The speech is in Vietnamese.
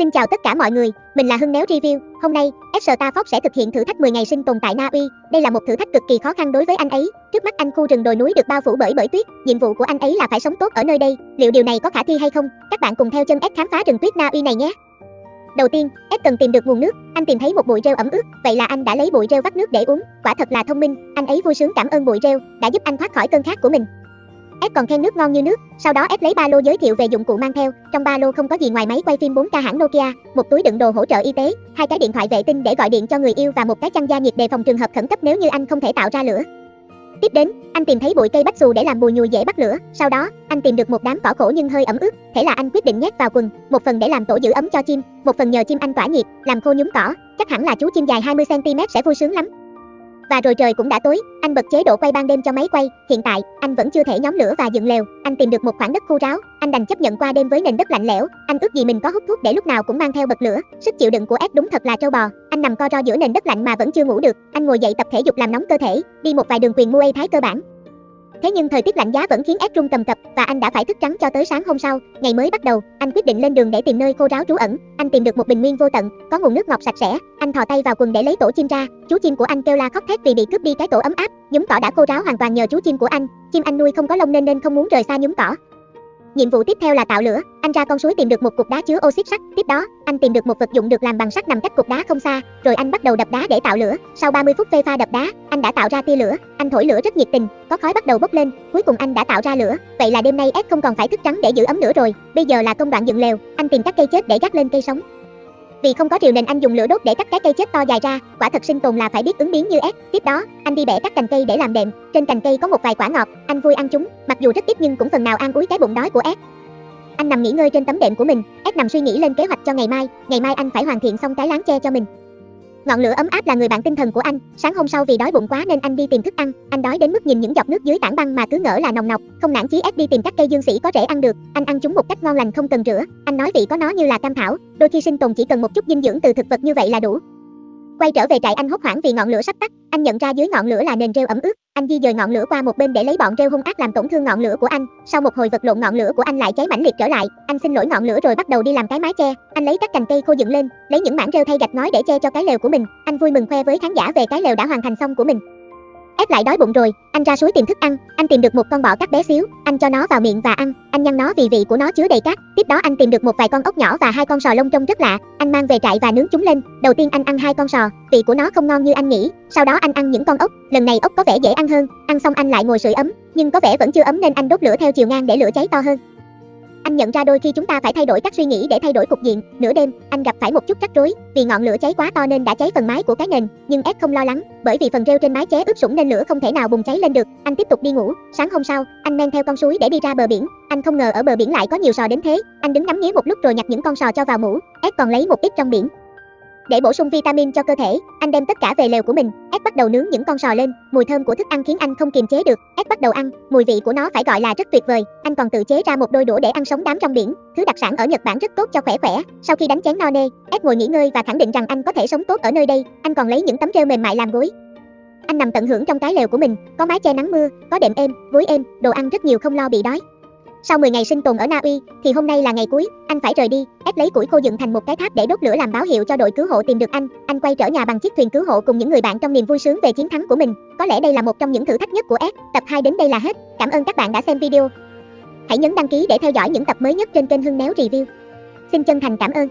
Xin chào tất cả mọi người, mình là Hưng Néo Review. Hôm nay, Star Fox sẽ thực hiện thử thách 10 ngày sinh tồn tại Na Uy. Đây là một thử thách cực kỳ khó khăn đối với anh ấy. Trước mắt anh khu rừng đồi núi được bao phủ bởi bởi tuyết, nhiệm vụ của anh ấy là phải sống tốt ở nơi đây. Liệu điều này có khả thi hay không? Các bạn cùng theo chân S khám phá rừng tuyết Na Uy này nhé. Đầu tiên, S cần tìm được nguồn nước. Anh tìm thấy một bụi rêu ẩm ướt, vậy là anh đã lấy bụi rêu vắt nước để uống. Quả thật là thông minh, anh ấy vui sướng cảm ơn bụi rêu đã giúp anh thoát khỏi cơn khát của mình. S còn khen nước ngon như nước, sau đó S lấy ba lô giới thiệu về dụng cụ mang theo, trong ba lô không có gì ngoài máy quay phim 4K hãng Nokia, một túi đựng đồ hỗ trợ y tế, hai cái điện thoại vệ tinh để gọi điện cho người yêu và một cái chăn da nhiệt đề phòng trường hợp khẩn cấp nếu như anh không thể tạo ra lửa. Tiếp đến, anh tìm thấy bụi cây bách xù để làm bùi nhùi dễ bắt lửa, sau đó, anh tìm được một đám cỏ khổ nhưng hơi ẩm ướt, thế là anh quyết định nhét vào quần, một phần để làm tổ giữ ấm cho chim, một phần nhờ chim anh tỏa nhiệt, làm khô nhúm cỏ, chắc hẳn là chú chim dài 20 cm sẽ vui sướng lắm. Và rồi trời cũng đã tối, anh bật chế độ quay ban đêm cho máy quay, hiện tại, anh vẫn chưa thể nhóm lửa và dựng lều, anh tìm được một khoảng đất khô ráo, anh đành chấp nhận qua đêm với nền đất lạnh lẽo, anh ước gì mình có hút thuốc để lúc nào cũng mang theo bật lửa, sức chịu đựng của Ed đúng thật là trâu bò, anh nằm co ro giữa nền đất lạnh mà vẫn chưa ngủ được, anh ngồi dậy tập thể dục làm nóng cơ thể, đi một vài đường quyền Muay Thái cơ bản, Thế nhưng thời tiết lạnh giá vẫn khiến Ed run cầm cập và anh đã phải thức trắng cho tới sáng hôm sau, ngày mới bắt đầu, anh quyết định lên đường để tìm nơi khô ráo trú ẩn. Anh tìm được một bình nguyên vô tận, có nguồn nước ngọt sạch sẽ, anh thò tay vào quần để lấy tổ chim ra, chú chim của anh kêu la khóc thét vì bị cướp đi cái tổ ấm áp, nhúm cỏ đã khô ráo hoàn toàn nhờ chú chim của anh, chim anh nuôi không có lông nên nên không muốn rời xa nhúm cỏ. Nhiệm vụ tiếp theo là tạo lửa, anh ra con suối tìm được một cục đá chứa oxit sắt, tiếp đó, anh tìm được một vật dụng được làm bằng sắt nằm cách cục đá không xa, rồi anh bắt đầu đập đá để tạo lửa. Sau 30 phút phê pha đập đá, anh đã tạo ra tia lửa, anh thổi lửa rất nhiệt tình, có khói bắt đầu bốc lên, cuối cùng anh đã tạo ra lửa. Vậy là đêm nay Ed không còn phải thức trắng để giữ ấm nữa rồi. Bây giờ là công đoạn dựng lều, anh tìm các cây chết để gác lên cây sống. Vì không có triều nền anh dùng lửa đốt để cắt cái cây chết to dài ra, quả thật sinh tồn là phải biết ứng biến như ép. Tiếp đó, anh đi bẻ các cành cây để làm đệm, trên cành cây có một vài quả ngọt, anh vui ăn chúng, mặc dù rất ít nhưng cũng phần nào an ủi cái bụng đói của ép. Anh nằm nghỉ ngơi trên tấm đệm của mình, ép nằm suy nghĩ lên kế hoạch cho ngày mai, ngày mai anh phải hoàn thiện xong cái láng che cho mình. Ngọn lửa ấm áp là người bạn tinh thần của anh, sáng hôm sau vì đói bụng quá nên anh đi tìm thức ăn, anh đói đến mức nhìn những giọt nước dưới tảng băng mà cứ ngỡ là nồng nọc, không nản chí ép đi tìm các cây dương sĩ có rễ ăn được, anh ăn chúng một cách ngon lành không cần rửa, anh nói vị có nó như là cam thảo, đôi khi sinh tồn chỉ cần một chút dinh dưỡng từ thực vật như vậy là đủ. Quay trở về trại anh hốt hoảng vì ngọn lửa sắp tắt, anh nhận ra dưới ngọn lửa là nền rêu ẩm ướt, anh di dời ngọn lửa qua một bên để lấy bọn rêu hung ác làm tổn thương ngọn lửa của anh. Sau một hồi vật lộn ngọn lửa của anh lại cháy mãnh liệt trở lại, anh xin lỗi ngọn lửa rồi bắt đầu đi làm cái mái che. Anh lấy các cành cây khô dựng lên, lấy những mảng rêu thay gạch ngói để che cho cái lều của mình. Anh vui mừng khoe với khán giả về cái lều đã hoàn thành xong của mình. Ép lại đói bụng rồi, anh ra suối tìm thức ăn, anh tìm được một con bọ cắt bé xíu, anh cho nó vào miệng và ăn, anh nhăn nó vì vị của nó chứa đầy cát. Tiếp đó anh tìm được một vài con ốc nhỏ và hai con sò lông trông rất lạ, anh mang về trại và nướng chúng lên. Đầu tiên anh ăn hai con sò, vị của nó không ngon như anh nghĩ. Sau đó anh ăn những con ốc, lần này ốc có vẻ dễ ăn hơn. Ăn xong anh lại ngồi sưởi ấm, nhưng có vẻ vẫn chưa ấm nên anh đốt lửa theo chiều ngang để lửa cháy to hơn. Anh nhận ra đôi khi chúng ta phải thay đổi cách suy nghĩ để thay đổi cục diện. Nửa đêm, anh gặp phải một chút rắc rối, vì ngọn lửa cháy quá to nên đã cháy phần mái của cái nền, nhưng Ed không lo lắng, bởi vì phần rêu trên mái ché ướp sũng nên lửa không thể nào bùng cháy lên được. Anh tiếp tục đi ngủ. Sáng hôm sau, anh men theo con suối để đi ra bờ biển. Anh không ngờ ở bờ biển lại có nhiều sò đến thế. Anh đứng ngắm nghía một lúc rồi nhặt những con sò cho vào mũ. Ed còn lấy một ít trong biển. Để bổ sung vitamin cho cơ thể, anh đem tất cả về lều của mình. Ed bắt đầu nướng những con sò lên, mùi thơm của thức ăn khiến anh không kiềm chế được. Ed bắt đầu ăn, mùi vị của nó phải gọi là rất tuyệt vời. Anh còn tự chế ra một đôi đũa để ăn sống đám trong biển, thứ đặc sản ở Nhật Bản rất tốt cho khỏe khỏe. Sau khi đánh chén no nê, Ed ngồi nghỉ ngơi và khẳng định rằng anh có thể sống tốt ở nơi đây. Anh còn lấy những tấm rêu mềm mại làm gối. Anh nằm tận hưởng trong cái lều của mình, có mái che nắng mưa, có đệm êm, gối êm, đồ ăn rất nhiều không lo bị đói. Sau 10 ngày sinh tồn ở Na Uy, thì hôm nay là ngày cuối, anh phải rời đi. Ed lấy củi khô dựng thành một cái tháp để đốt lửa làm báo hiệu cho đội cứu hộ tìm được anh. Anh quay trở nhà bằng chiếc thuyền cứu hộ cùng những người bạn trong niềm vui sướng về chiến thắng của mình. Có lẽ đây là một trong những thử thách nhất của Ed. Tập 2 đến đây là hết. Cảm ơn các bạn đã xem video. Hãy nhấn đăng ký để theo dõi những tập mới nhất trên kênh Hưng Néo Review. Xin chân thành cảm ơn.